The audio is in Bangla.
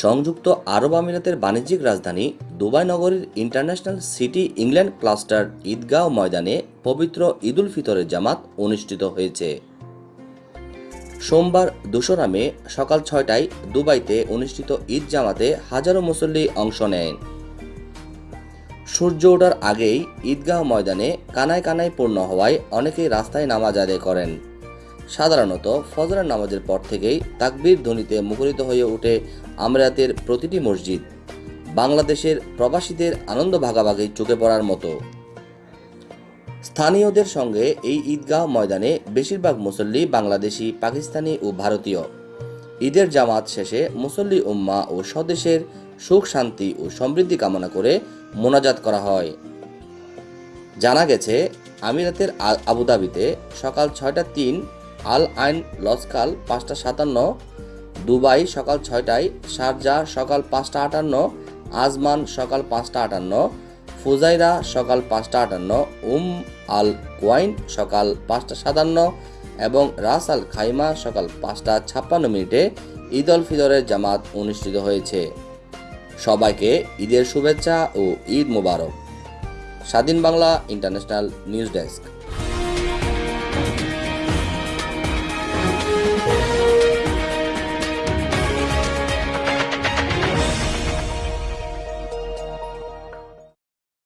সংযুক্ত আরব আমিরাতের বাণিজ্যিক রাজধানী দুবাই নগরীর ইন্টারন্যাশনাল সিটি ইংল্যান্ড ক্লাস্টার ঈদগাঁও ময়দানে পবিত্র ঈদুল ফিতরের জামাত অনুষ্ঠিত হয়েছে। সোমবার দোসরা মে সকাল ছয়টায় দুবাইতে অনুষ্ঠিত ঈদ জামাতে হাজারো মুসল্লি অংশ নেন। সূর্য ওঠার আগেই ঈদগাহ ময়দানে কানায় কানায় পূর্ণ হওয়ায় অনেকেই রাস্তায় নামাজ আদায় করেন। সাধারণত ফজরের নামাজের পর থেকেই তাকবীর ধ্বনিতে মুখরিত হয়ে ওঠে আমিরাতের প্রতিটি মসজিদ। বাংলাদেশের প্রবাসীদের আনন্দ ভাগাভাগি চোখে পড়ার মতো। স্থানীয়দের সঙ্গে এই ঈদগাহ ময়দানে বেশিরভাগ মুসল্লি বাংলাদেশি, পাকিস্তানি ও ভারতীয়। ঈদের জামাত শেষে মুসল্লি উম্মা ও স্বদেশের সুখ, শান্তি ও সমৃদ্ধি কামনা করে মোনাজাত করা হয়। জানা গেছে, আমিরাতের আবুধাবিতে সকাল ছয়টা তিন আল আইন লসকাল পাঁচটা সাতান্ন, দুবাই সকাল ছয়টায়, শারজা সকাল পাঁচটা আটান্ন, আজমান সকাল পাঁচটা আটান্ন, ফুজাইরা সকাল পাঁচটা আটান্ন, উম আল কোয়াইন সকাল পাঁচটা সাতান্ন এবং রাস আল খাইমা সকাল পাঁচটা ছাপ্পান্ন মিনিটে ঈদ উল ফিতরের জামাত অনুষ্ঠিত হয়েছে। সবাইকে ঈদের শুভেচ্ছা ও ঈদ মোবারক। স্বাধীন বাংলা ইন্টারন্যাশনাল নিউজ ডেস্ক।